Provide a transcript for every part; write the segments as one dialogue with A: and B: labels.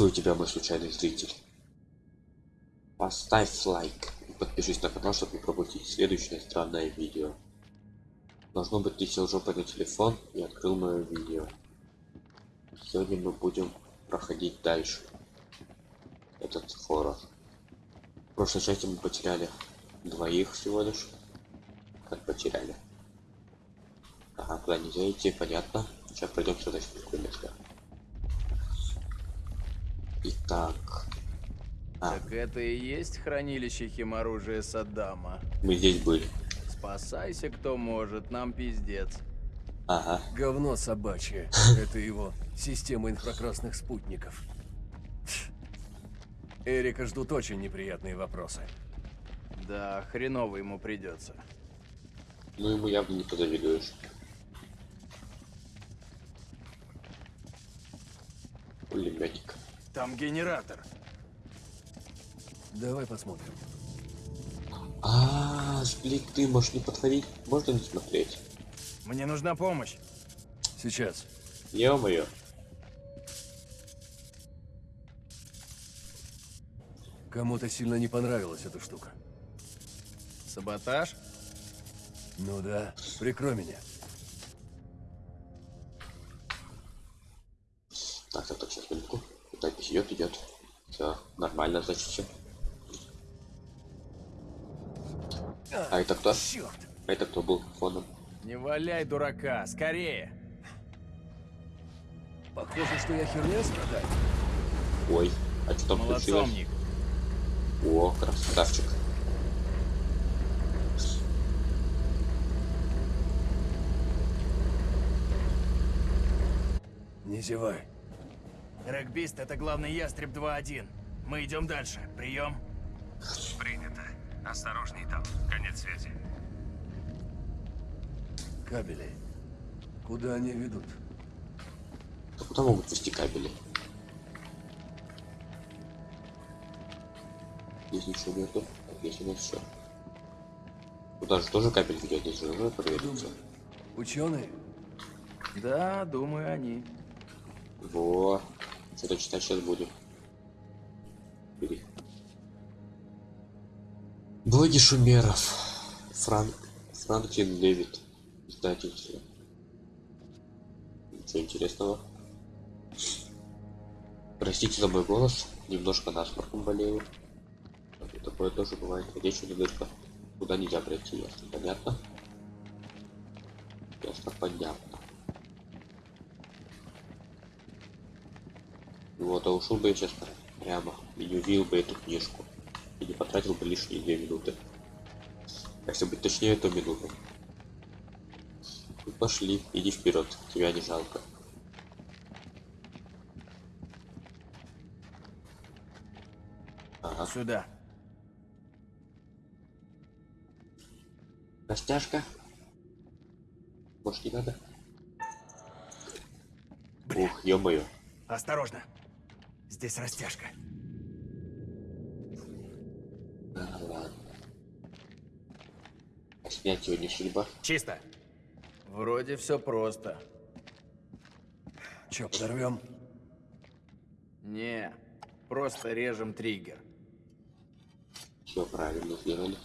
A: Приветствую тебя, мой случайный зритель. Поставь лайк и подпишись на канал, чтобы не пропустить следующее странное видео. Должно быть, ты сел жопой на телефон и открыл мое видео. Сегодня мы будем проходить дальше этот хоррор. В прошлой части мы потеряли двоих всего лишь. Как потеряли. Ага, куда нельзя идти, понятно. Сейчас пройдем сюда спокойно. Итак.
B: А. Так это и есть хранилище химоружия Саддама.
A: Мы здесь были.
B: Спасайся, кто может, нам пиздец.
A: Ага.
C: Говно собачье. Это его система инфракрасных спутников. Эрика ждут очень неприятные вопросы.
B: Да, хреново ему придется.
A: Ну ему явно не позавидуешь. Пулеметик.
B: Там генератор.
C: Давай посмотрим.
A: А, сплик ты можешь не подходить, можно не смотреть.
B: Мне нужна помощь.
C: Сейчас.
A: Ё-моё.
C: Кому-то сильно не понравилась эта штука.
B: Саботаж?
C: Ну да, прикрой меня.
A: Так, так, так, сейчас минутку. Запись идет, идет. Все, нормально, значит все. А это кто?
C: Черт!
A: А это кто был фоном?
B: Не валяй дурака, скорее!
C: Похоже, что я херня страдаю.
A: Ой, а что там случилось? О, красавчик.
C: Не зевай.
B: Регбист — это главный ястреб 2-1. Мы идем дальше. Прием.
D: Принято. Осторожней там. Конец связи.
C: Кабели. Куда они ведут?
A: А куда могут вести кабели? Здесь ничего нету. Здесь у нас все. Куда же тоже кабель ведет? Здесь же уже провериться.
C: Ученые?
B: Да, думаю, они.
A: Во. Что-то читать сейчас будем. Бери. Блоги шумеров. Франк. Франклин Дэвид. Издательство. Ничего интересного. Простите за мой голос. Немножко насморком болею. Такое тоже бывает. Речь не дырка. Куда нельзя пройти, ясно, понятно? Ясно, понятно. Вот, а ушел бы я сейчас прямо и не увидел бы эту книжку. И не потратил бы лишние две минуты. Если быть точнее, то минуту. Ну, пошли, иди вперед, тебя не жалко. Ага,
B: Сюда.
A: растяжка. Может не надо? Ух, ё-моё.
B: Осторожно. Здесь растяжка.
A: Ладно. Снять его не судьба.
B: Чисто. Вроде все просто.
C: Че, подорвем?
B: Не, просто режем триггер.
A: Все правильно сделали.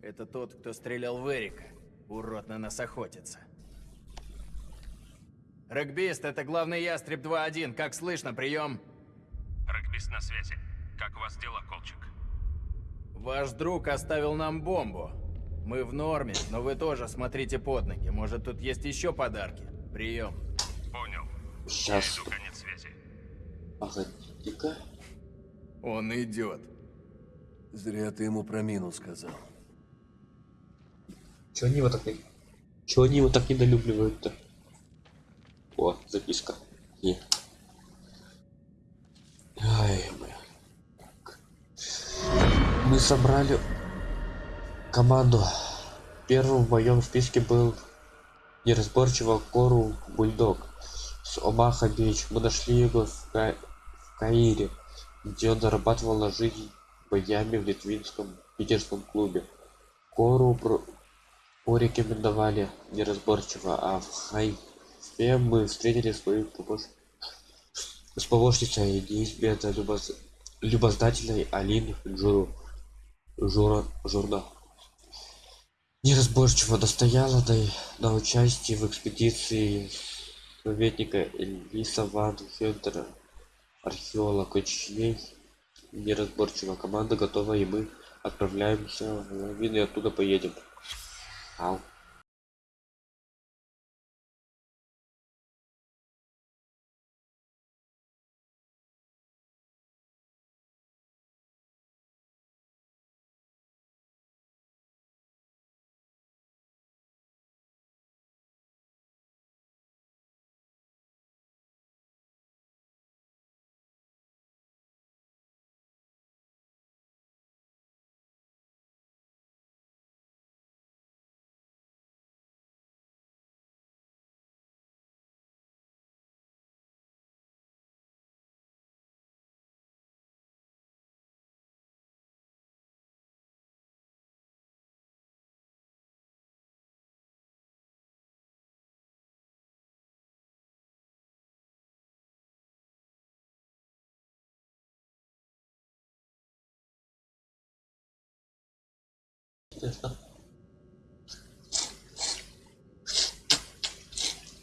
B: Это тот, кто стрелял в Эрика. Урод на нас охотится. Регбист, это главный ястреб 2-1. Как слышно, прием?
D: Регбист на связи. Как у вас дела, Колчик?
B: Ваш друг оставил нам бомбу. Мы в норме, но вы тоже смотрите под ноги. Может, тут есть еще подарки? Прием.
D: Понял.
A: Сейчас.
D: Иду конец связи.
A: Погоди-ка.
B: Он идет.
C: Зря ты ему про мину сказал.
A: Чего они его так не... Чего они его так недолюбливают-то? О, записка. Не. Ай. Так. Мы собрали команду. Первым в моем списке был неразборчиво Кору Бульдог с Омаха Бич. Мы нашли его в, Ка- в Каире, где он зарабатывал на жизнь боями в литвинском питерском клубе. Кору порекомендовали неразборчиво, а в хайфе мы встретили свою помощь с помощницей неизменно любоз... любознательной Алин Джуру Жура Журна. Неразборчиво достояла до... на участии в экспедиции советника Элиса Ван Хентера, археолог очень неразборчиво. Команда готова, и мы отправляемся в лавину и оттуда поедем. 好。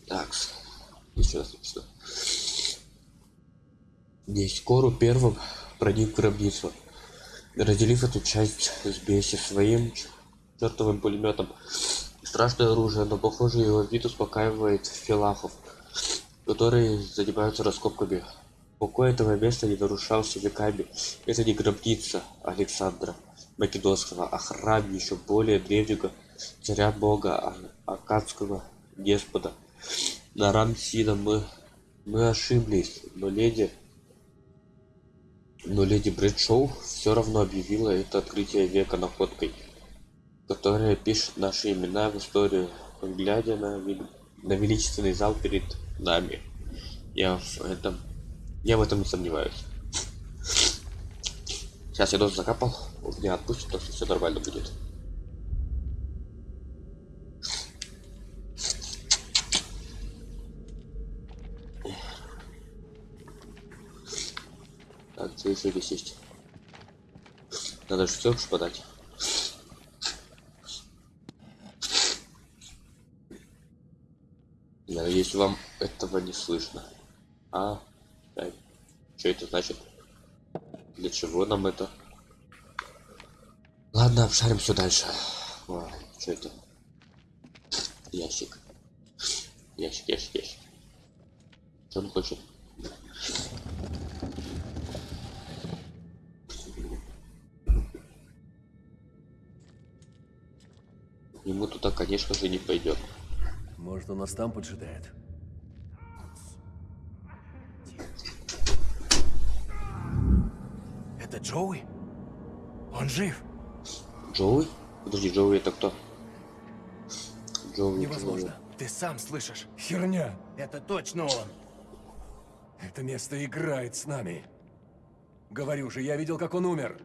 A: Так, еще раз напишу. Нескору первым проник в гробницу, разделив эту часть с Беси своим чертовым пулеметом. Страшное оружие, но похоже его вид успокаивает филахов, которые занимаются раскопками. Покой этого места не нарушался веками. Это не гробница Александра Македонского, а храм еще более древнего царя бога Акадского деспота. На Рамсина мы, мы ошиблись, но леди но леди Брэдшоу все равно объявила это открытие века находкой, которая пишет наши имена в историю, глядя на, на величественный зал перед нами. Я в этом я в этом не сомневаюсь. Сейчас я дозу закапал, меня отпустит, то что все нормально будет. Так, что еще здесь есть? Надо же все подать. Надеюсь, вам этого не слышно. А, что это значит? Для чего нам это? Ладно, обшарим все дальше. что это? Ящик. Ящик, ящик, ящик. Что он хочет? Ему туда, конечно же, не пойдет.
C: Может, он нас там поджидает?
B: Это Джоуи? Он жив?
A: Джоуи? Подожди, Джоуи это кто? Джоуи.
C: Невозможно.
B: Ты сам слышишь?
C: Херня!
B: Это точно он.
C: Это место играет с нами. Говорю же, я видел, как он умер.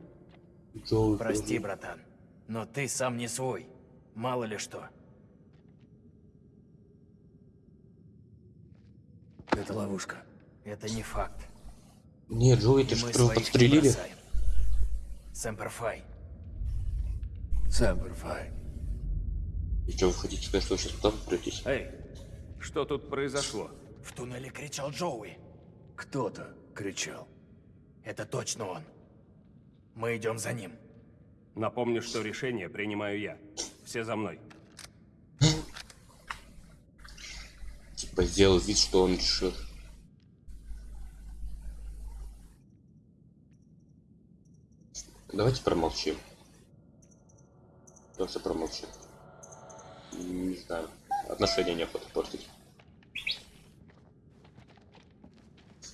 A: Джоуи. Джоуи,
B: Прости, братан. Но ты сам не свой. Мало ли что.
C: Это ловушка.
B: Это не факт.
A: Не, Джоуи, ты же подстрелили.
B: Сэмперфай.
C: Сэмперфай.
A: И что, вы хотите сказать, что вы сейчас туда попретесь?
D: Эй, что тут произошло?
B: В туннеле кричал Джоуи.
C: Кто-то кричал.
B: Это точно он. Мы идем за ним.
D: Напомню, что решение принимаю я. Все за мной.
A: Типа сделал вид, что он решил. Давайте промолчим. Просто промолчим. Не знаю. Отношения неохота портить.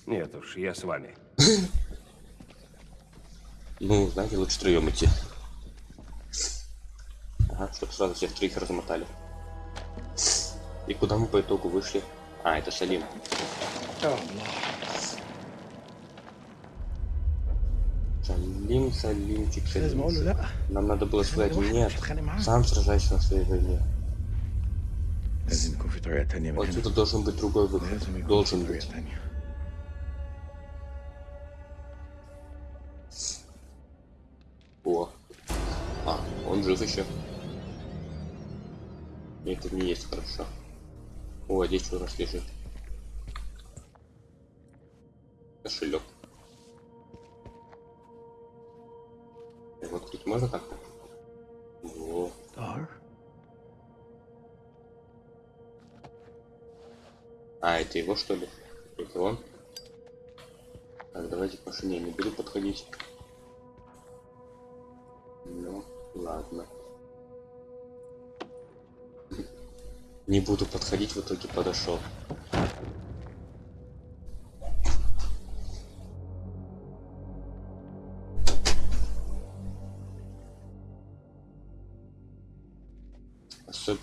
D: Нет уж, я с вами.
A: Ну, знаете, лучше втроем идти. Ага, чтобы сразу всех троих размотали. И куда мы по итогу вышли? А, это Салим. Салим,
E: Лимса,
A: лимчик,
E: лимса.
A: Нам надо было сказать нет. Сам сражайся на своей войне. Вот Отсюда должен быть другой выход. Должен быть. О. А, он жив еще. Это не есть хорошо. О, а здесь у нас лежит. Кошелек. Можно как-то? А, это его что ли? Это он? Так, давайте к машине не буду подходить. Ну, ладно. Не буду подходить, в итоге подошел.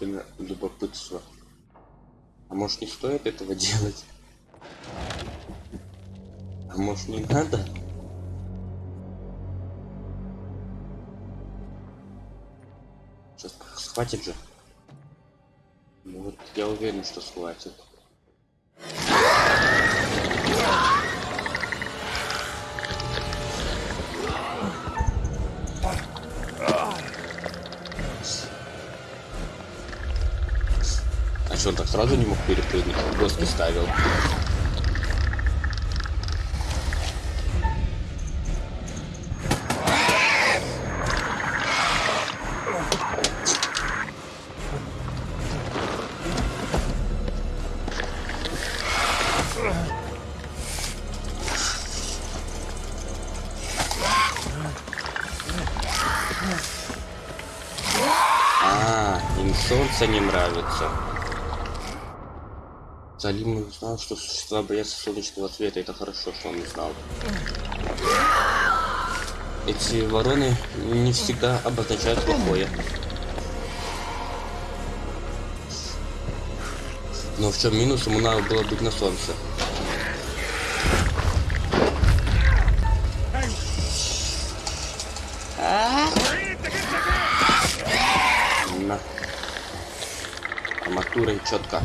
A: Особенно любопытство. А может не стоит этого делать? А может не надо? Сейчас схватит же. Ну вот я уверен, что схватит. Сразу не мог перепрыгнуть? Доски ставил. А, солнце не нравится. Салим узнал, что существа боятся солнечного света. Это хорошо, что он не знал. Эти вороны не всегда обозначают плохое. Но в чем минус, ему надо было быть на солнце. На. Арматурой четко.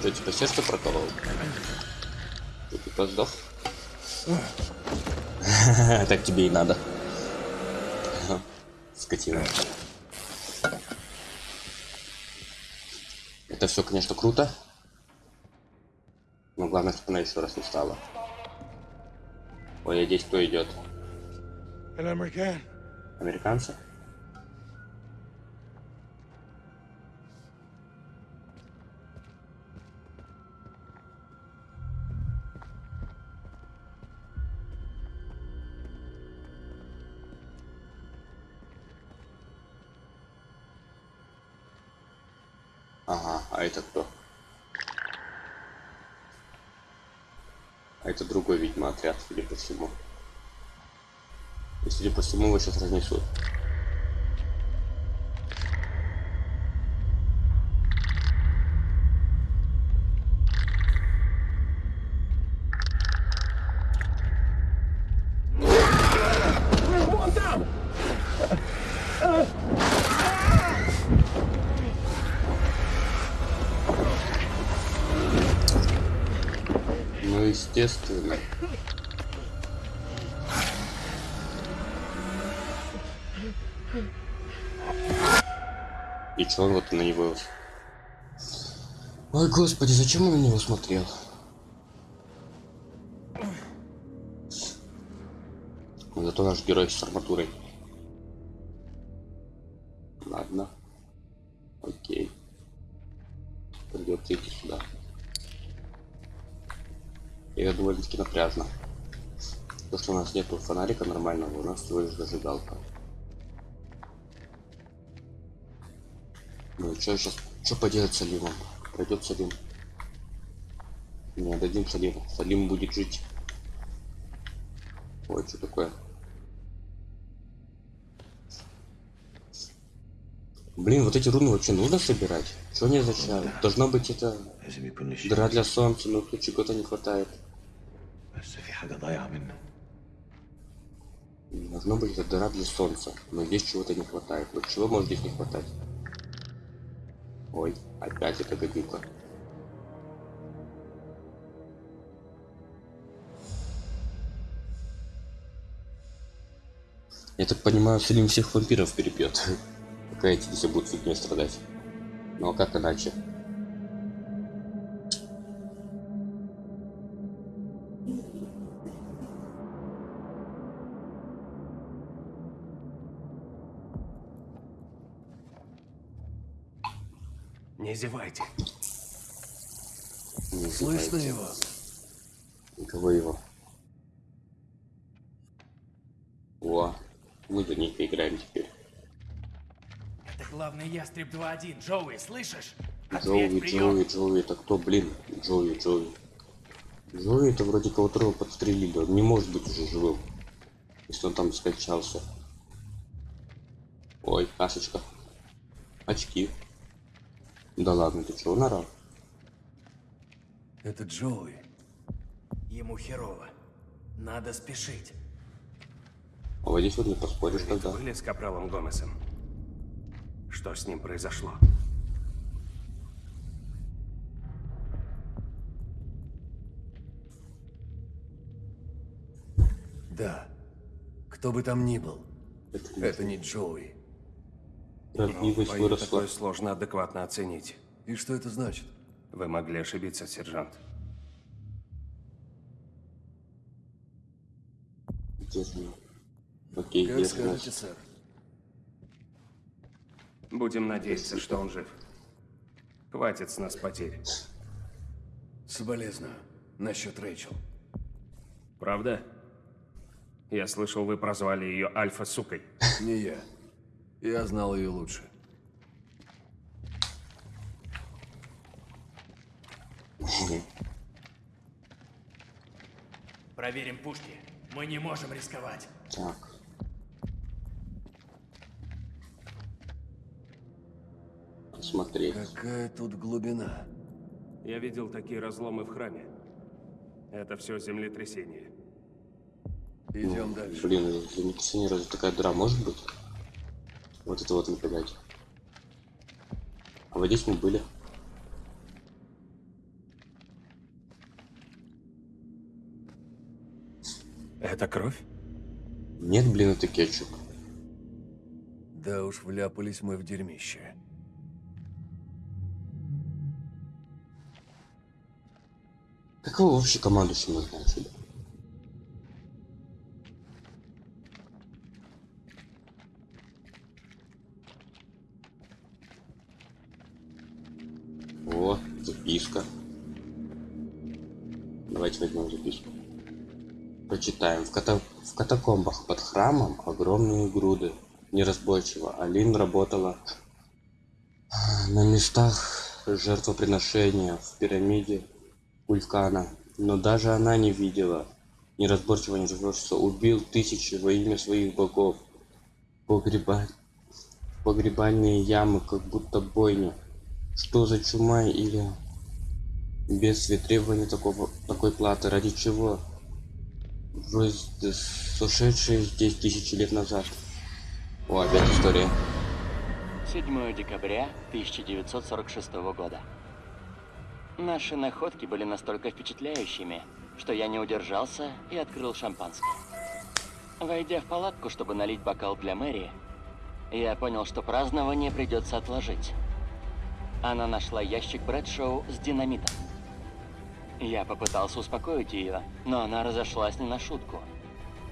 A: Что, тебя типа сердце проколол? Ты типа сдох? так тебе и надо. Скотина. Это все, конечно, круто. Но главное, чтобы она еще раз не стала. Ой, я здесь кто идет? Американцы? Отряд, судя по всему. И, судя по всему, его сейчас разнесут. Ой, господи, зачем он на него смотрел? Ну, Зато наш герой с арматурой. Ладно. Окей. Придется идти сюда. И это довольно-таки напряжно. То, что у нас нету фонарика нормального, у нас всего лишь зажигалка. Ну и что сейчас? Что поделать с Салимом? Пойдет Салим. Не, отдадим Салиму. Салим будет жить. Ой, что такое? Блин, вот эти руны вообще нужно собирать? Что не зачем? Должна быть это дыра для солнца, но тут чего-то не хватает. Должно быть это дыра для солнца, но здесь чего-то не хватает. Вот чего может здесь не хватать? Ой, опять эта гадюка. Я так понимаю, Селим всех вампиров перебьет. Пока эти все будут фигней страдать. Ну а как иначе?
F: Не зевайте.
A: Не
C: Слышно его?
A: Кого его? О, мы за них поиграем теперь.
B: Это главный ястреб 2-1. Джоуи, слышишь?
A: Джоуи,
B: Ответь, прием.
A: Джоуи, Джоуи, это кто, блин? Джоуи, Джоуи. Джоуи это вроде кого-то подстрелили, он не может быть уже живым. Если он там скончался. Ой, кашечка. Очки. Да ладно, ты чего нарал?
C: Это Джоуи.
B: Ему херово. Надо спешить.
A: Вот здесь вот не поспоришь
F: Вы
A: тогда.
F: были с Капралом Гомесом? Что с ним произошло?
C: Да. Кто бы там ни был,
A: Это,
C: это не Джоуи.
A: Родливость
F: Боюсь,
A: выросла.
F: такое сложно адекватно оценить.
C: И что это значит?
F: Вы могли ошибиться, сержант.
A: Он? Окей,
C: Как
A: же
C: скажете,
A: наш?
C: сэр.
F: Будем надеяться, что он жив. Хватит с нас потерь.
C: Соболезную. Насчет Рэйчел.
F: Правда? Я слышал, вы прозвали ее Альфа-сукой.
C: Не я. Я знал ее лучше.
B: Проверим пушки. Мы не можем рисковать.
A: Так. Посмотреть.
C: Какая тут глубина?
F: Я видел такие разломы в храме. Это все землетрясение.
C: Идем дальше.
A: Блин, для Никсини разве такая дыра может быть? Вот это вот нападать. А вот здесь мы были.
F: Это кровь?
A: Нет, блин, это кетчуп.
C: Да уж, вляпались мы в дерьмище.
A: Какого вообще командующего назначили? О, записка. Давайте возьмем записку. Прочитаем. В, ката- в катакомбах под храмом огромные груды неразборчиво. Алин работала на местах жертвоприношения в пирамиде вулкана. Но даже она не видела. Неразборчиво, неразборчиво. Убил тысячи во имя своих богов. Погреба... Погребальные ямы, как будто бойня. Что за чума или бедствие требования такого, такой платы? Ради чего? Вроде сушедшие здесь тысячи лет назад. О, опять история.
G: 7 декабря 1946 года. Наши находки были настолько впечатляющими, что я не удержался и открыл шампанское. Войдя в палатку, чтобы налить бокал для Мэри, я понял, что празднование придется отложить. Она нашла ящик Брэдшоу с динамитом. Я попытался успокоить ее, но она разошлась не на шутку.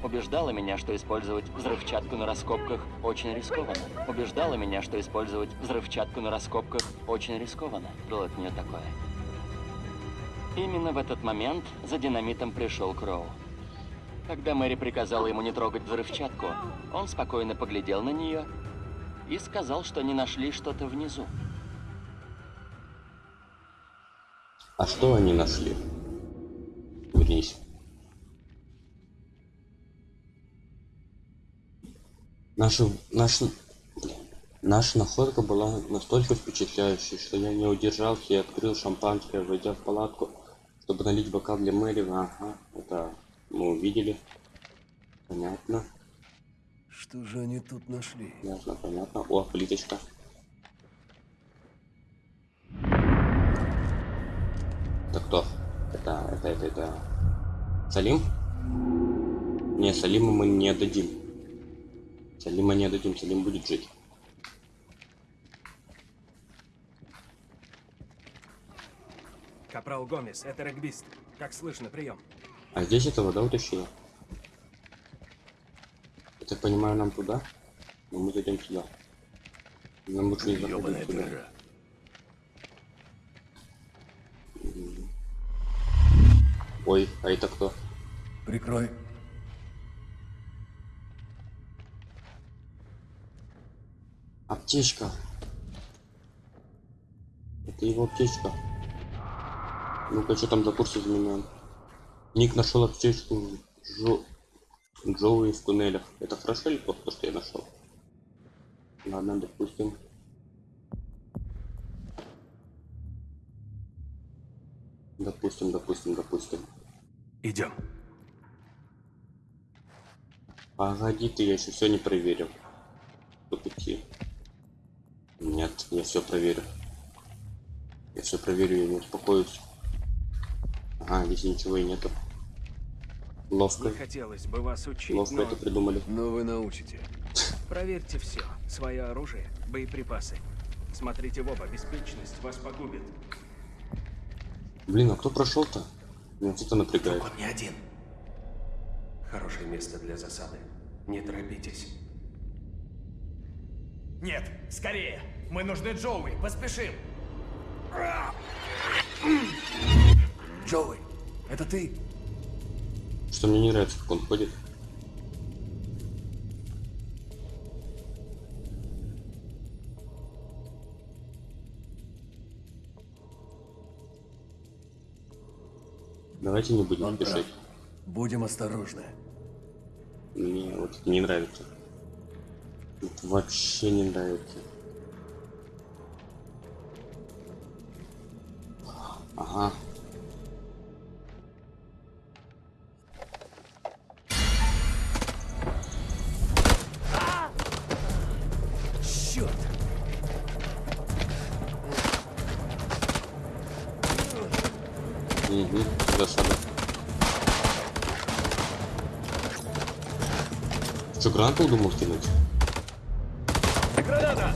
G: Убеждала меня, что использовать взрывчатку на раскопках очень рискованно. Убеждала меня, что использовать взрывчатку на раскопках очень рискованно. Было от нее такое. Именно в этот момент за динамитом пришел Кроу. Когда Мэри приказала ему не трогать взрывчатку, он спокойно поглядел на нее и сказал, что не нашли что-то внизу.
A: А что они нашли? Вернись. Наши... Блин. Наша находка была настолько впечатляющей, что я не удержался и открыл шампанское, войдя в палатку, чтобы налить бокал для Мэри. Ага, это мы увидели. Понятно,
C: Что же они тут нашли?
A: ясно, понятно. О, плиточка. Это кто? Это, это, это, это... Салим? Не, Салима мы не отдадим. Салима не отдадим, Салим будет жить.
F: Капрал Гомес, это регбист. Как слышно, прием.
A: А здесь этого, да, утащила? Я так понимаю, нам туда? Но мы зайдем сюда. Нам лучше не заходить туда. М. Ой, а это кто?
C: Прикрой.
A: Аптечка. Это его аптечка. Ну-ка, что там за курс изменяем? Ник нашел аптечку Джо... Джоуи в туннелях. Это хорошо или плохо, то, что я нашел? Ладно, допустим. Допустим, допустим, допустим.
F: Идем.
A: Погоди ты, я еще все не проверил. Идти. Нет, я все проверю. Я все проверю, я не успокоюсь. Ага, здесь ничего и нету. Ловко,
F: Не хотелось бы вас учить,
A: ловко
F: но
A: это придумали.
C: Но вы научите.
F: проверьте все. Свое оружие, боеприпасы. Смотрите в оба, беспечность вас погубит.
A: Блин, а кто прошел-то? Меня это напрягает.
F: Он не один. Хорошее место для засады. Не торопитесь.
B: Нет, скорее! Мы нужны Джоуи, поспешим!
C: Джоуи, это ты?
A: Что мне не нравится, как он ходит. Давайте не будем
C: Он прав.
A: спешить.
C: Будем осторожны.
A: Мне вот это не нравится. Вот вообще не нравится. Ага. Гранату думал кинуть?
B: Граната!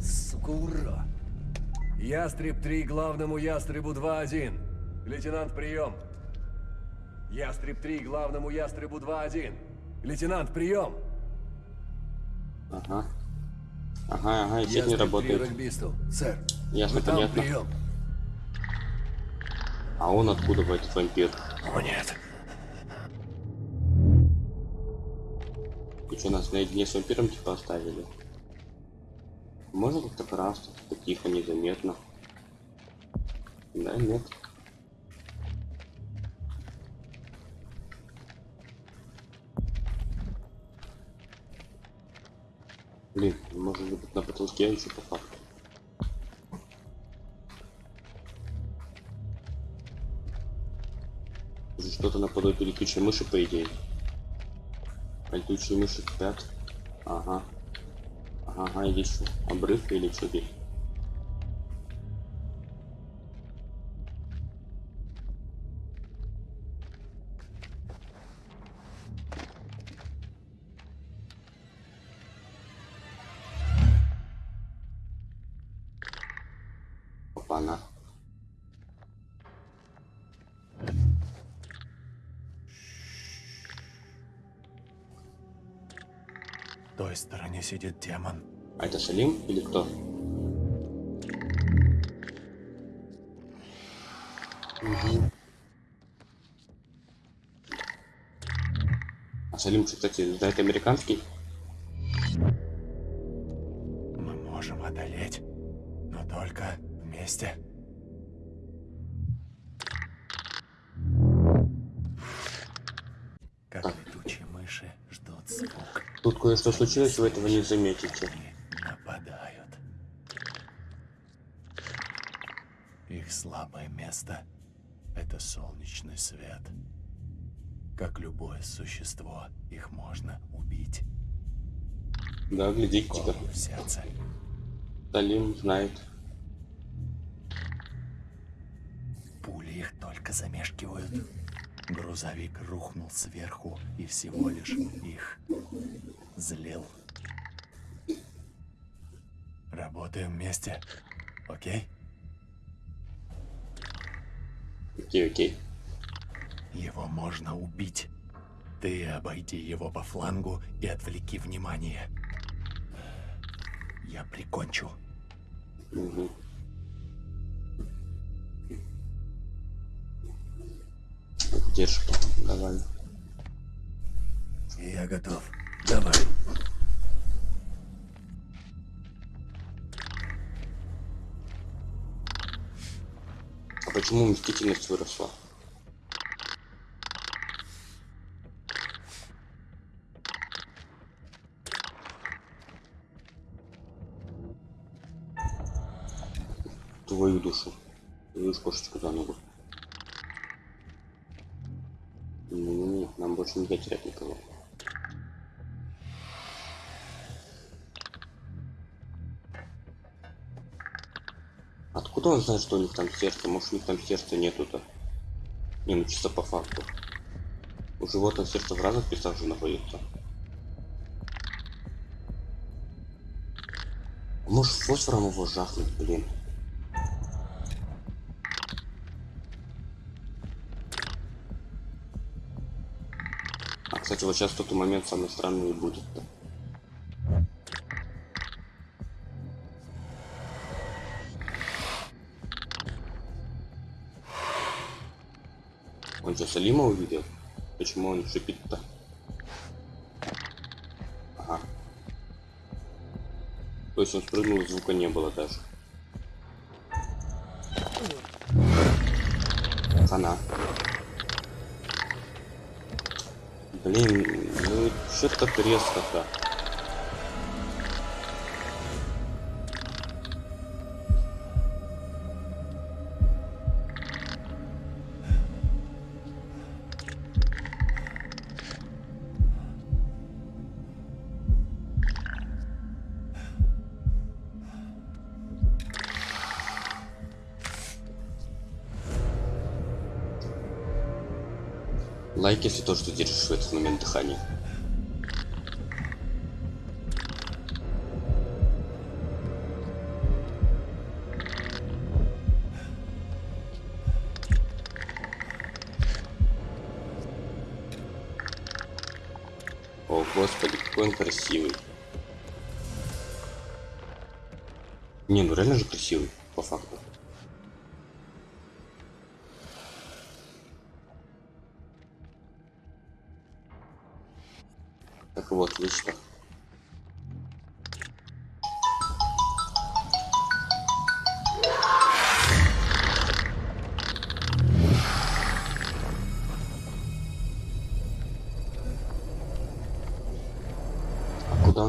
C: Сука, ура! Ястреб 3 главному ястребу 2-1. Лейтенант, прием. Ястреб 3 главному ястребу 2-1. Лейтенант, прием.
A: Ага. Ага, ага, и сеть не
C: Ястреб 3
A: работает.
C: регбисту. Сэр,
A: Ясно,
C: вы
A: понятно.
C: прием.
A: А он откуда в этот вампир?
C: О, нет.
A: И что, нас наедине с вампиром типа оставили? Можно как-то красться, типа тихо, незаметно? Да, нет. Блин, может быть на потолке еще по факту. Что-то наподобие летучей мыши, по идее. А Летучие мыши спят. Ага. Ага, ага, иди что? Обрыв или что здесь?
C: Сидит демон.
A: А это Салим или кто? Мгм. А Салим, кстати, знает американский? Случилось, вы этого не заметите.
C: нападают. Их слабое место — это солнечный свет. Как любое существо, их можно убить.
A: Да,
C: в сердце.
A: Талим знает.
C: Пули их только замешкивают. Грузовик рухнул сверху и всего лишь их злил. Работаем вместе, окей?
A: Окей, окей.
C: Его можно убить. Ты обойди его по флангу и отвлеки внимание. Я прикончу.
A: Угу. Держи, давай.
C: Я готов. Давай.
A: А почему мстительность выросла? Твою душу. Твою кошечку за ногу. Нам больше нельзя терять никого. Откуда он знает, что у них там сердце? Может, у них там сердца нету-то? Не, ну чисто по факту. У животных сердце в разных местах же находится. Может, фосфором его жахнуть, блин. Кстати, вот сейчас тот момент самый странный будет. -то. Он что, Салима увидел? Почему он шипит-то? Ага. То есть он спрыгнул, звука не было даже. Хана. Блин, ну что так резко-то? То, что держишь в этот момент дыхания. О, господи, какой он красивый. Не, ну реально же красивый, по факту.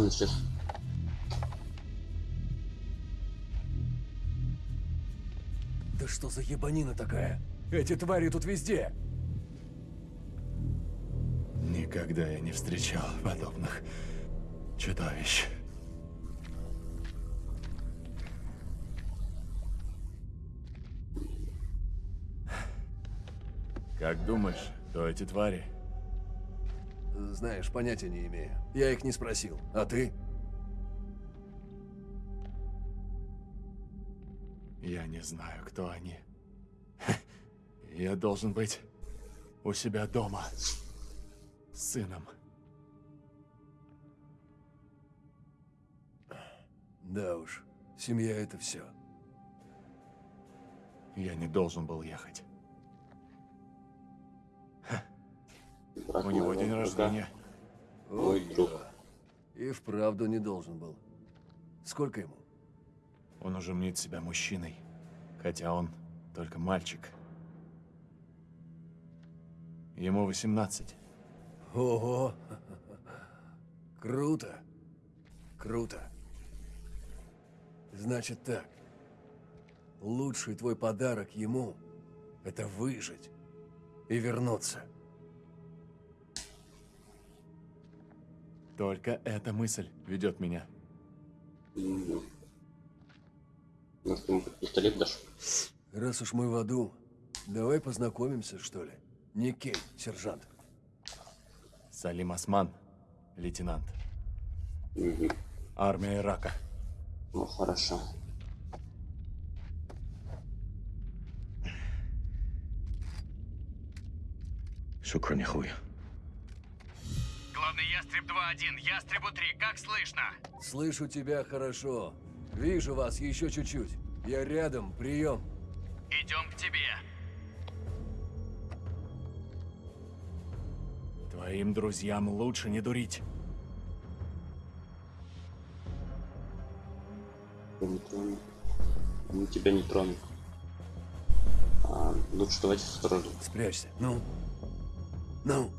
A: Исчез?
C: Да что за ебанина такая? Эти твари тут везде. Никогда я не встречал подобных чудовищ. Как думаешь, кто эти твари?
H: Знаешь, понятия не имею. Я их не спросил. А ты?
C: Я не знаю, кто они. Я должен быть у себя дома. С сыном.
H: Да уж, семья это все.
C: Я не должен был ехать.
A: Брат
C: У него
A: моего
C: день
A: друга.
C: рождения.
A: Мой друг.
H: И вправду не должен был. Сколько ему?
C: Он уже мнит себя мужчиной, хотя он только мальчик. Ему 18.
H: Ого! Круто. Круто. Значит так. Лучший твой подарок ему — это выжить и вернуться.
C: Только эта мысль ведет меня.
A: Мгм. Может, ему под пистолет дашь?
H: Раз уж мы в аду, давай познакомимся, что ли? Никей, сержант.
C: Салим Осман, лейтенант.
A: Мгм.
C: Армия Ирака.
A: Ну, хорошо.
E: شكرا يا اخوي
D: Главный ястреб 2-1, ястребу 3, как слышно?
H: Слышу тебя хорошо. Вижу вас еще чуть-чуть. Я рядом, прием.
D: Идем к тебе.
C: Твоим друзьям лучше не дурить.
A: Не трону. Мы тебя не тронут. А, лучше давайте осторожно.
H: Спрячься. Ну? Ну?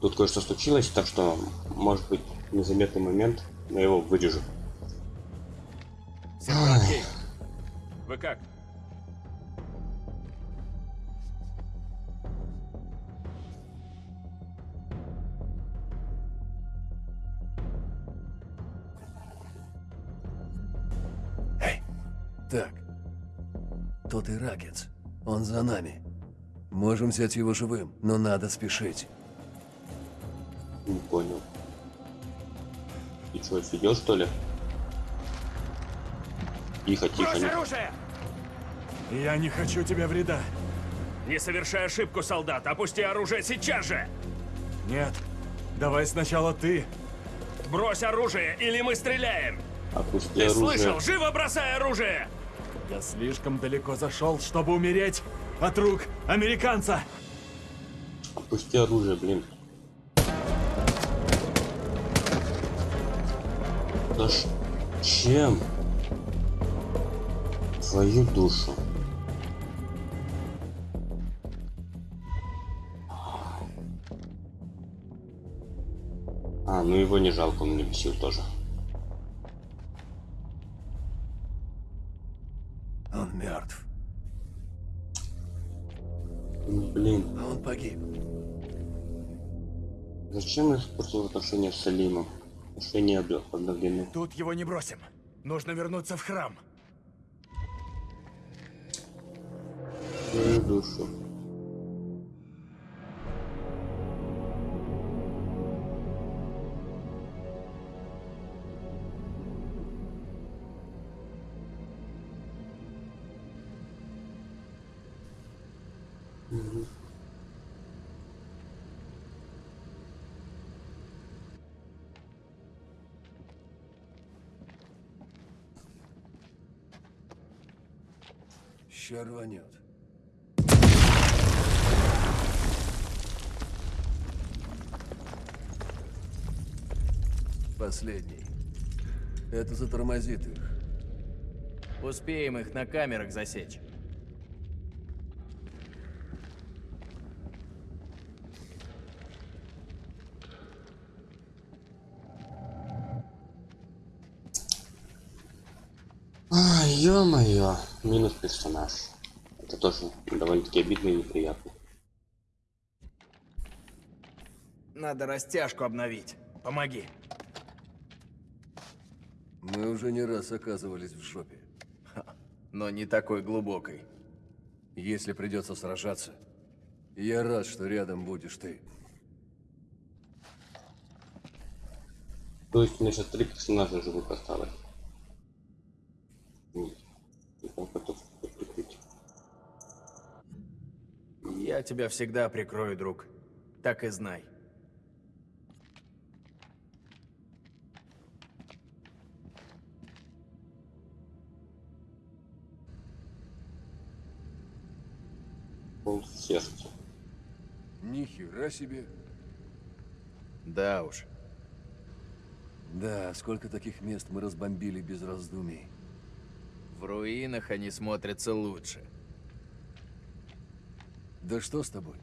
A: Тут кое-что случилось, так что, может быть, незаметный момент, но я его вырежу.
B: Кейн, вы как?
H: Эй! Так. Тот иракец. Он за нами. Можем взять его живым, но надо спешить.
A: Не понял. И что, офигел, что ли? Тихо, тихо,
F: Брось
A: не...
F: оружие!
C: Я не хочу тебе вреда.
F: Не совершай ошибку, солдат! Опусти оружие сейчас же!
C: Нет. Давай сначала ты.
F: Брось оружие, или мы стреляем!
A: Опусти
F: Ты
A: оружие.
F: слышал? Живо бросай оружие!
C: Я слишком далеко зашел, чтобы умереть от рук американца.
A: Опусти оружие, блин. Да ш... Чем? Твою душу. А, ну его не жалко, он меня бесил тоже.
H: Он мертв.
A: Ну, Блин,
H: А он погиб.
A: зачем испортил отношения с Салимом? Отношения обе- обновлены.
B: Тут его не бросим. Нужно вернуться в храм.
A: Душу.
H: Ща рванет. Последний. Это затормозит их.
B: Успеем их на камерах засечь.
A: А, ё-моё, минус персонаж. Это тоже довольно-таки обидно и неприятно.
B: Надо растяжку обновить. Помоги.
H: Мы уже не раз оказывались в жопе.
B: Но не такой глубокой.
H: Если придется сражаться, я рад, что рядом будешь ты.
A: То есть у меня сейчас три персонажа живых осталось. М, и как это прикрыть?
B: Я тебя всегда прикрою, друг. Так и знай.
H: Ни хера себе.
B: Да уж.
H: Да, сколько таких мест мы разбомбили без раздумий.
B: В руинах они смотрятся лучше.
H: Да что с тобой?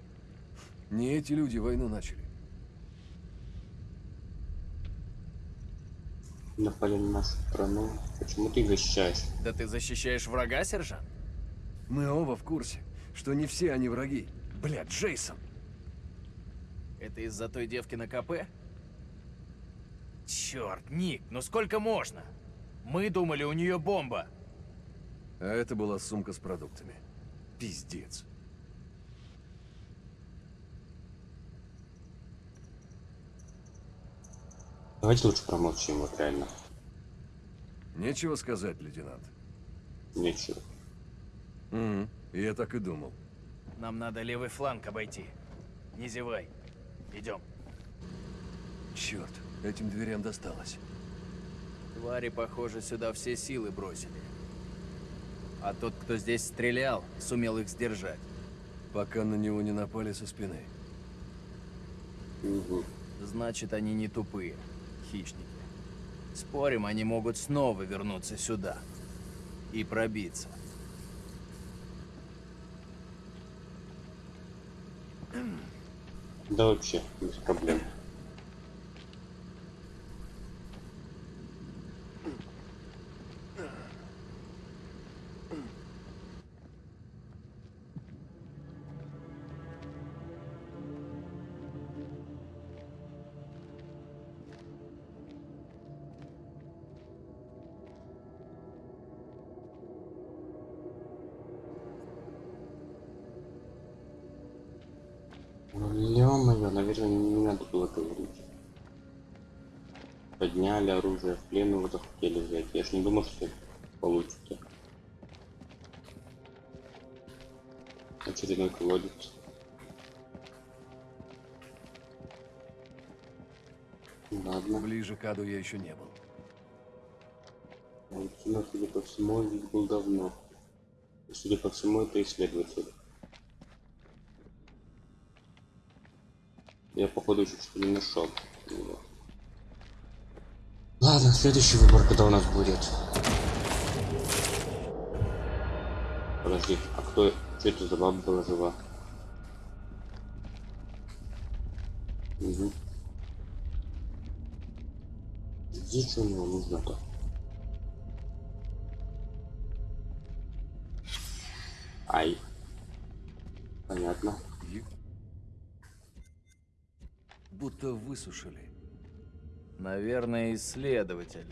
H: Не эти люди войну начали.
A: напали на нашу страну. Почему ты их защищаешь?
B: Да ты защищаешь врага, сержант?
H: Мы оба в курсе, что не все они враги. Бля, Джейсон.
B: Это из-за той девки на КП? Черт, Ник, ну сколько можно? Мы думали, у нее бомба.
H: А это была сумка с продуктами. Пиздец.
A: Давайте лучше промолчим, вот реально.
H: Нечего сказать, лейтенант.
A: Нечего.
H: Угу. Я так и думал.
B: Нам надо левый фланг обойти. Не зевай. Идем.
H: Черт, этим дверям досталось.
B: Твари, похоже, сюда все силы бросили. А тот, кто здесь стрелял, сумел их сдержать.
H: Пока на него не напали со спины.
A: Угу.
B: Значит, они не тупые. Хищники. Спорим, они могут снова вернуться сюда. И пробиться.
A: Да вообще, без проблем. Не думал, что получится. Очередной колодец. Ладно.
H: Ближе к аду я еще не был.
A: Мужчина, судя по всему, здесь был давно. И, судя по всему, это исследователь. Я, походу, еще что-то не нашел. Вот. Следующий выбор, когда у нас будет. Подожди, а кто... Что это за баба была жива? Угу. Здесь что у него нужно-то? Ай. Понятно.
H: Будто высушили.
B: Наверное, исследователь.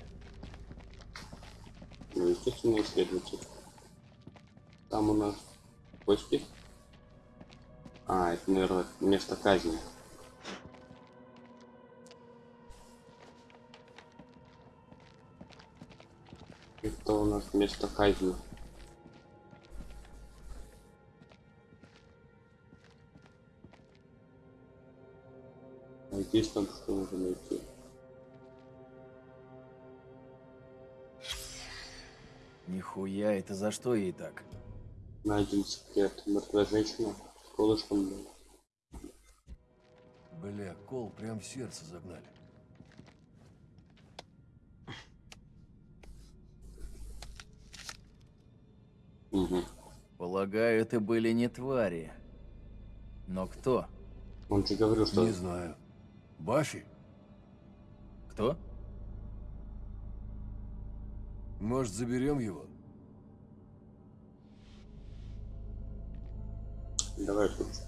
A: Ну, естественно, исследователь. Там у нас кости. А, это, наверное, место казни. Это у нас место казни. Здесь там что можно найти?
B: Нихуя, это за что ей так?
A: Найден секрет. Мертвая женщина колышком.
H: Бля, кол прям в сердце загнали.
A: Угу.
B: Полагаю, это были не твари. Но кто?
A: Он же говорил, что...
H: Не знаю. Баффи?
B: Кто?
H: Может, заберем его?
A: Давай лучше.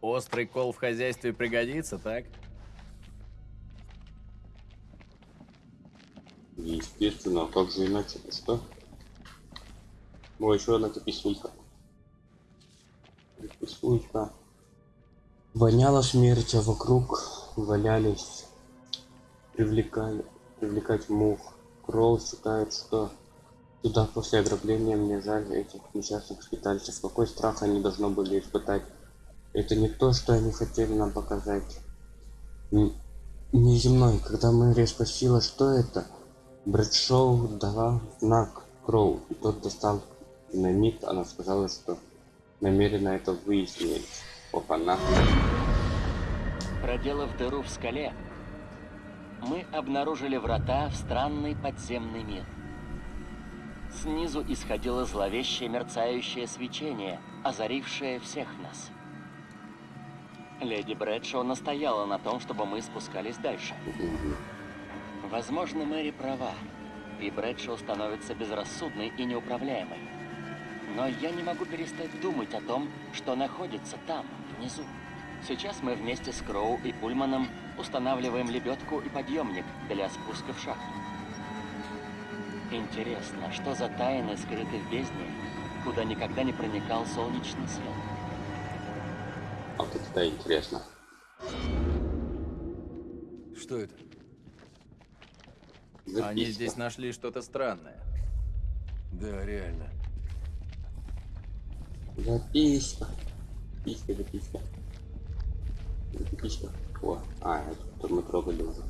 B: Острый кол в хозяйстве пригодится, так?
A: Естественно, а как же иначе? Что? О, еще одна записулька. Записулька. Воняло смерть, а вокруг валялись. Привлекали, привлекать мух. Кролл считает, что туда после ограбления мне жаль этих несчастных скитальцев. Какой страх они должны были испытать. Это не то, что они хотели нам показать. Неземной, когда Мэри спросила, что это, Брэдшоу дала знак Кроу, и тот достал динамит, она сказала, что намеренно это выяснить. Опа-на.
G: Проделав дыру в скале, мы обнаружили врата в странный подземный мир. Снизу исходило зловещее мерцающее свечение, озарившее всех нас. Леди Брэдшоу настояла на том, чтобы мы спускались дальше. Возможно, Мэри права, и Брэдшоу становится безрассудной и неуправляемой. Но я не могу перестать думать о том, что находится там, внизу. Сейчас мы вместе с Кроу и Пульманом устанавливаем лебедку и подъемник для спуска в шахту. Интересно, что за тайны скрыты в бездне, куда никогда не проникал солнечный свет?
A: А вот это да, интересно.
H: Что это?
B: Они
A: Записка.
B: здесь нашли что-то странное.
H: Да, реально.
A: Записка. Записка, записка. Записка. О, а, это тут мы трогали уже.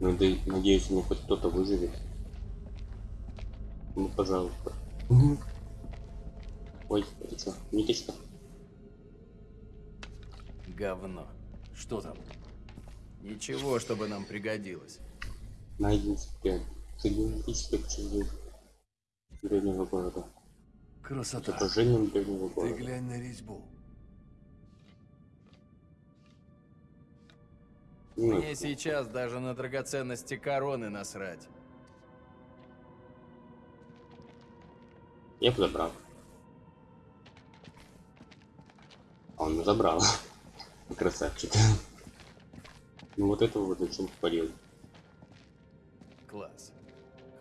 A: Надеюсь, ну хоть кто-то выживет. Ну, пожалуйста. Ой, это что, ниточка?
B: Говно.
H: Что там?
B: Ничего, чтобы нам пригодилось.
A: Найден секрет. Климатическое обсуждение древнего города.
H: Красота.
A: отражением древнего
H: Ты
A: города.
H: глянь на резьбу.
B: Мне сейчас даже на драгоценности короны насрать.
A: я бы забрал. А он забрал. Красавчик. Ну вот этого вот зачем спалил.
B: Класс.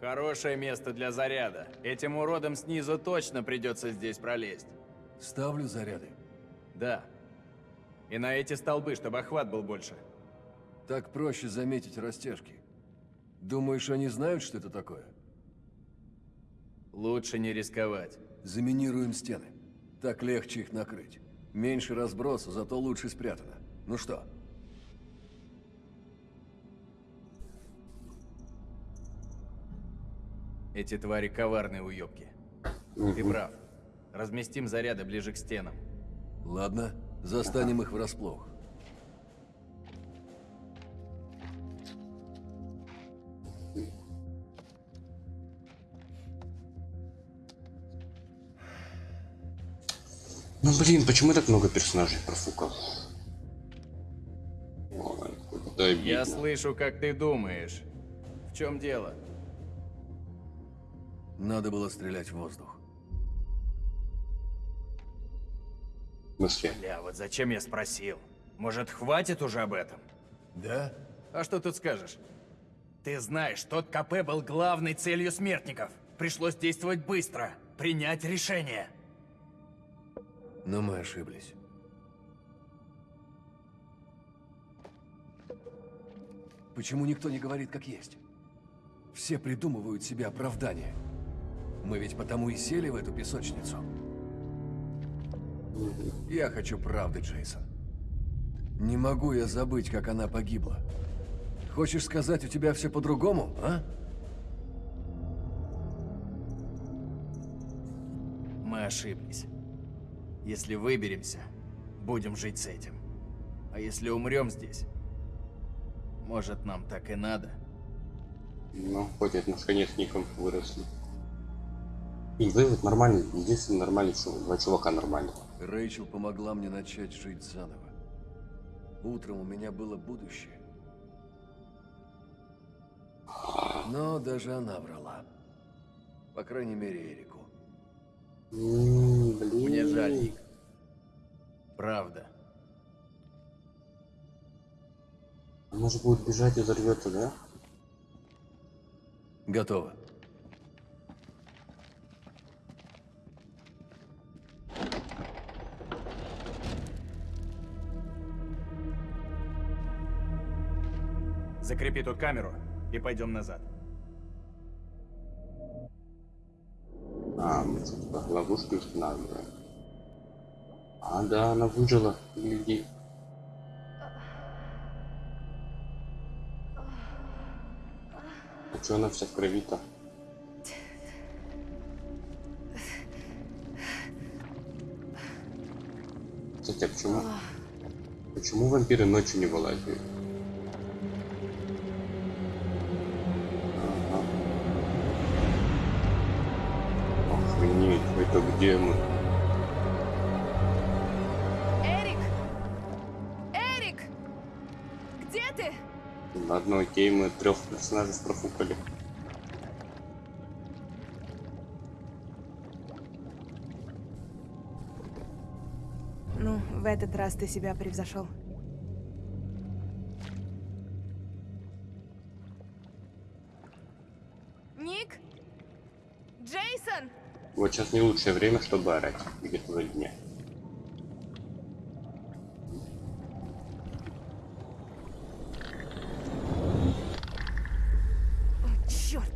B: Хорошее место для заряда. Этим уродам снизу точно придется здесь пролезть.
H: Ставлю заряды.
B: Да. И на эти столбы, чтобы охват был больше.
H: Так проще заметить растяжки. Думаешь, они знают, что это такое?
B: Лучше не рисковать.
H: Заминируем стены. Так легче их накрыть. Меньше разброса, зато лучше спрятано. Ну что?
B: Эти твари коварные уёбки. Ты прав. Разместим заряды ближе к стенам.
H: Ладно, застанем их врасплох.
A: Блин, почему так много персонажей профукал? Ой.
B: Я слышу, как ты думаешь. В чем дело?
H: Надо было стрелять в воздух.
A: В смысле?
B: Бля, вот зачем я спросил? Может, хватит уже об этом?
H: Да?
B: А что тут скажешь? Ты знаешь, тот КП был главной целью смертников. Пришлось действовать быстро, принять решение.
H: Но мы ошиблись. Почему никто не говорит как есть? Все придумывают себе оправдания. Мы ведь потому и сели в эту песочницу. Я хочу правды, Джейсон. Не могу я забыть, как она погибла. Хочешь сказать, у тебя все по-другому, а?
B: Мы ошиблись. Если выберемся, будем жить с этим. А если умрем здесь, может, нам так и надо?
A: Ну, хоть от нас конечником выросли. И вывод нормальный, единственный нормальный, что два чувака нормальных.
H: Рэйчел помогла мне начать жить заново. Утром у меня было будущее. Но даже она врала. По крайней мере, Эрику.
A: М, блин.
B: Мне жаль, Ник. Правда.
A: Она же будет бежать и взорвется, да?
H: Готово.
B: Закрепи тут камеру и пойдем назад.
A: А, мы что, типа ловушки устанавливаем. А, да, она выжила. Гляди. А чё она вся в крови-то? Кстати, а почему... Почему вампиры ночью не вылазят? это где мы? Эрик! Эрик! Где ты? Ладно, окей, мы трех персонажей профукали.
I: Ну, в этот раз ты себя превзошел.
A: Вот сейчас не лучшее время, чтобы орать. Где-то вроде дня.
I: О, черт!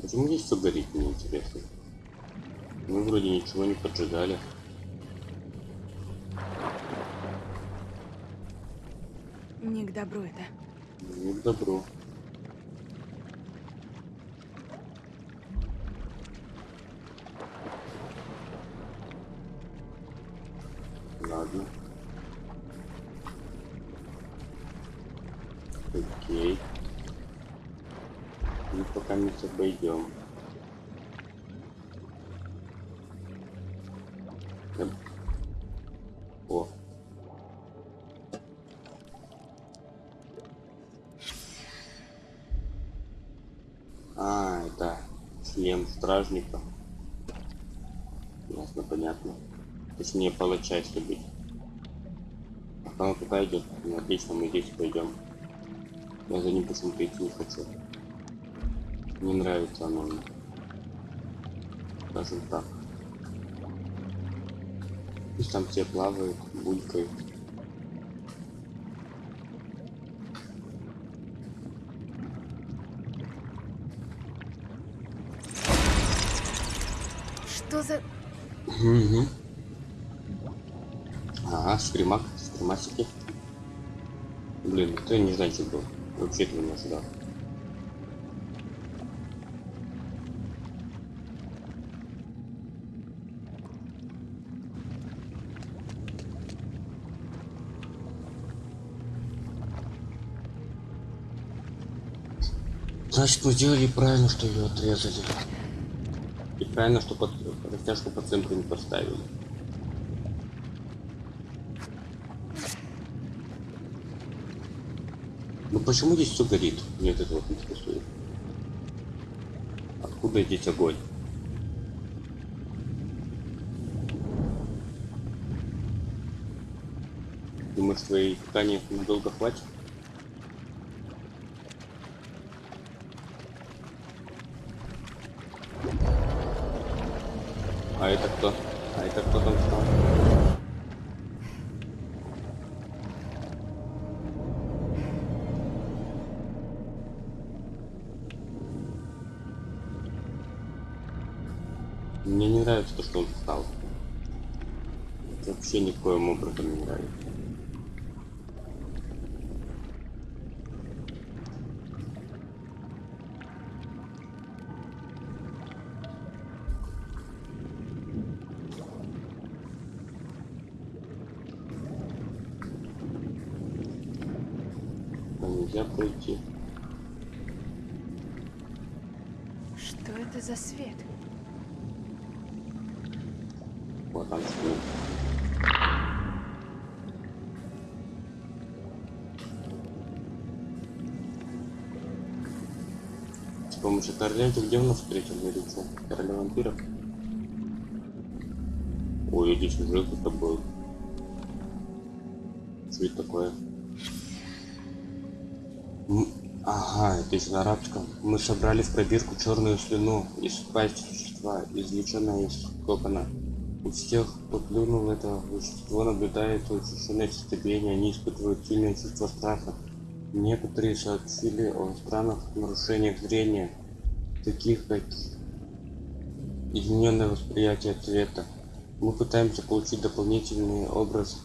A: Почему здесь все горит, мне интересно. Мы вроде ничего не поджигали.
I: Не к добру это.
A: Не к добру. Стражника. Ясно, понятно. Точнее, палача, если быть. А он туда идет. Ну, отлично, мы здесь пойдем. Я за ним идти не хочу. Не нравится оно мне. Скажем так. Пусть там все плавают, булькают.
I: Что за...
A: Угу. Ага, скримак, скримасики. Блин, кто не знаю, был. Вообще этого не ожидал. Значит, мы сделали правильно, что ее отрезали. И правильно, что под растяжку по центру не поставили. Ну почему здесь все горит? Мне это вот интересует. Откуда здесь огонь? Думаешь, твоей ткани надолго хватит? А это кто? А это кто там стал? Мне не нравится то, что он встал. Это вообще никоим образом не нравится. А нельзя пройти.
I: Что это за свет?
A: Вот там что. С помощью короля ты где у нас встретил лицо? Короля вампиров? Ой, здесь уже кто-то был. Это такое? Ага, это из на арабском. Мы собрали в пробирку черную слюну из пасти существа, извлеченная из кокона. У всех, кто плюнул это вещество, наблюдается учащенное сердцебиение, они испытывают сильное чувство страха. Некоторые сообщили о странных нарушениях зрения, таких как измененное восприятие цвета. Мы пытаемся получить дополнительный образ,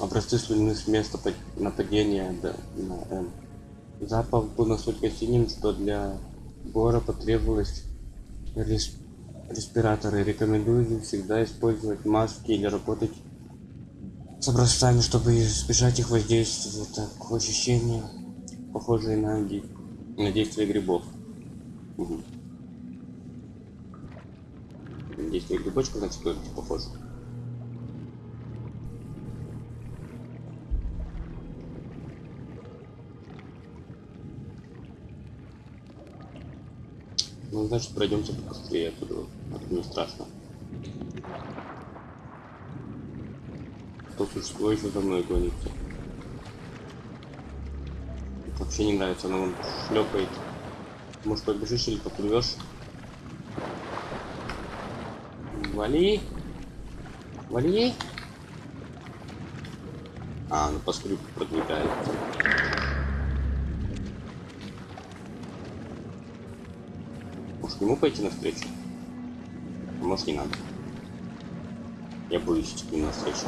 A: образцы слюны с места нападения на М. Запах был настолько сильным, что для Гора потребовалось рес- респираторы. Рекомендую всегда использовать маски или работать с образцами, чтобы избежать их воздействия. Так, ощущения, похожие на, ди- на действие грибов. Угу. Действие грибочка, значит, тоже похоже. Ну, значит, пройдемте побыстрее оттуда. Это не страшно. То существо еще за мной гонится. Вообще не нравится, оно вон шлепает. Может побежишь или поплывешь? Вали! Вали! А, ну по скрипту продвигается. Ему пойти навстречу? Может не надо. Я боюсь идти навстречу.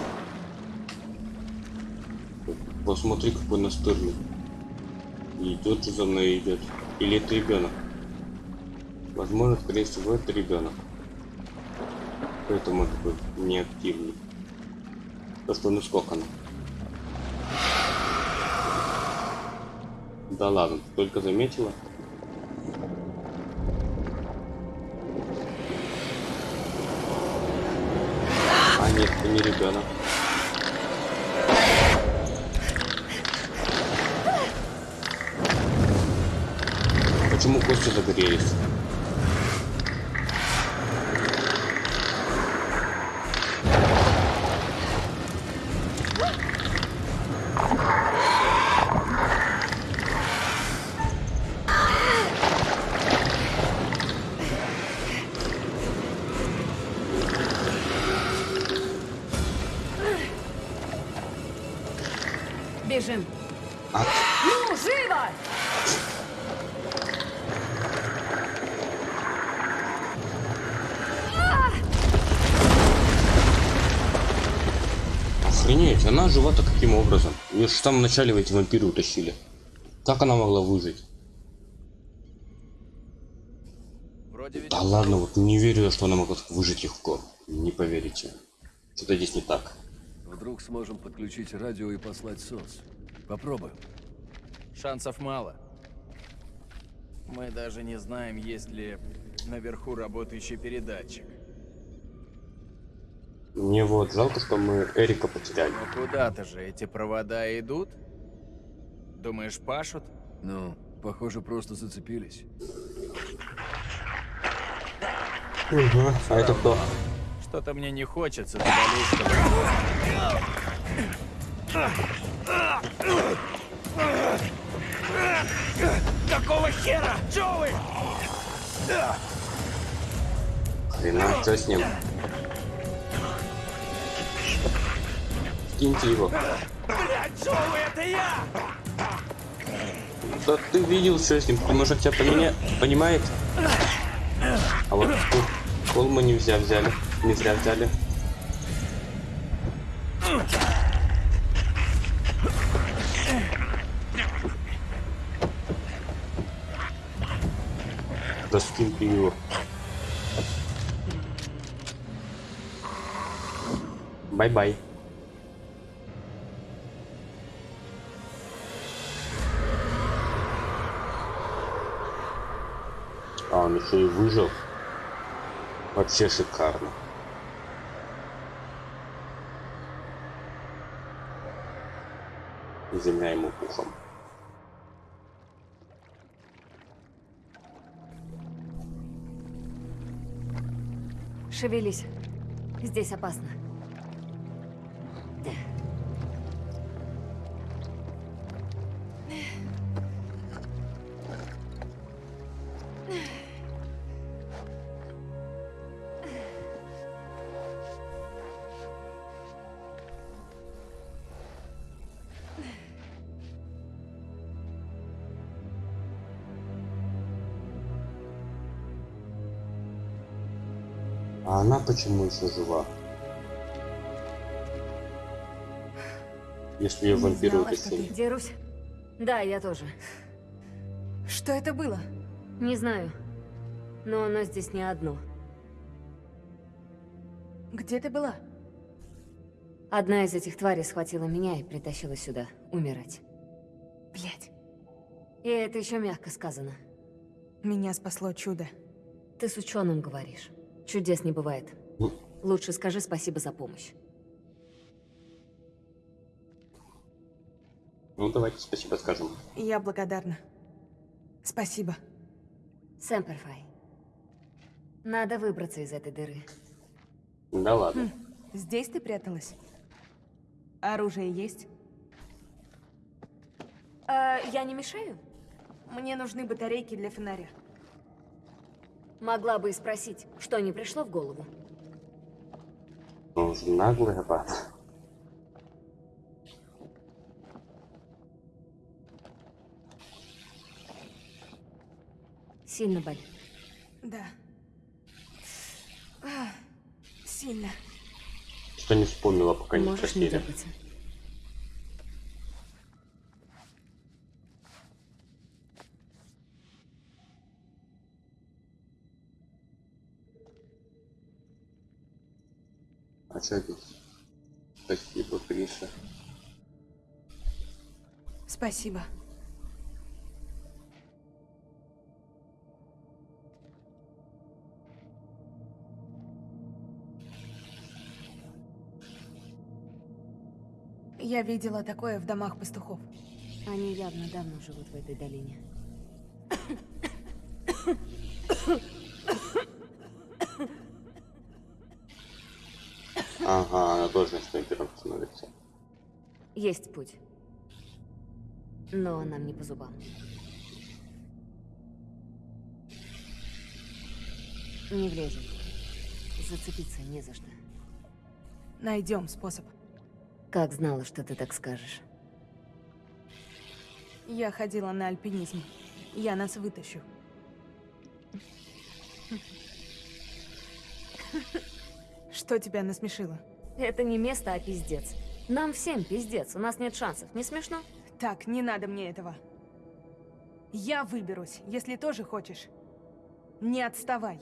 A: Посмотри, какой настырный. Идет же за мной идет. Или это ребенок? Возможно, скорее всего, это ребенок. Поэтому он такой неактивный. То, что он искокан. Да ладно, только заметила. Охренеть, она жива-то каким образом? Ее же в самом начале в эти вампиры утащили. Как она могла выжить?
B: Вроде ведь...
A: Да ладно, вот не верю, я, что она могла выжить легко. Не поверите. Что-то здесь не так.
H: Вдруг сможем подключить радио и послать СОС. Попробуем.
B: Шансов мало. Мы даже не знаем, есть ли наверху работающий передатчик.
A: Мне вот жалко, что мы Эрика потеряли.
B: Но куда-то же эти провода идут? Думаешь, пашут?
H: Ну, похоже, просто зацепились.
A: А это кто?
B: Что-то мне не хочется
F: Какого хера? Чё вы?
A: Хрена, что с ним? Скиньте его.
F: Блядь, вы? Это я!
A: Да ты видел, что с ним? Может, тебя поменя... понимает? А вот кол мы не взяли, взяли. Не зря взяли. Да скинь ты его. Bye-bye. А, он еще и выжил. Вообще шикарно. Земля ему пухом.
J: Шевелись. Здесь опасно.
A: Почему еще жива? Если ее вампиры
I: знала, что
A: утащили.
J: Где Русь? Да, я тоже.
I: Что это было?
J: Не знаю. Но оно здесь не одно.
I: Где ты была?
J: Одна из этих тварей схватила меня и притащила сюда, умирать.
I: Блять,
J: И это еще мягко сказано.
I: меня спасло чудо.
J: Ты с ученым говоришь. Чудес не бывает. Лучше скажи спасибо за помощь.
A: Ну давайте спасибо скажем.
I: Я благодарна. Спасибо.
J: Сэмперфай. Надо выбраться из этой дыры.
A: Да ладно.
I: Здесь ты пряталась? Оружие есть?
J: А, я не мешаю?
I: Мне нужны батарейки для фонаря.
J: Могла бы и спросить, что не пришло в голову.
A: Он же наглый гад.
J: Сильно болит.
I: Да. А, сильно.
A: Что не вспомнила, пока не
J: Можешь не.
A: А здесь? Спасибо, Криша.
I: Спасибо. Я видела такое в домах пастухов.
J: Они явно давно живут в этой долине.
A: Ага, она тоже снайпером становится.
J: Есть путь. Но нам не по зубам. Не влезем. Зацепиться не за что.
I: Найдем способ.
J: Как знала, что ты так скажешь.
I: Я ходила на альпинизм. Я нас вытащу. Что тебя насмешило?
J: Это не место, а пиздец. Нам всем пиздец, у нас нет шансов. Не смешно?
I: Так, не надо мне этого. Я выберусь, если тоже хочешь. Не отставай.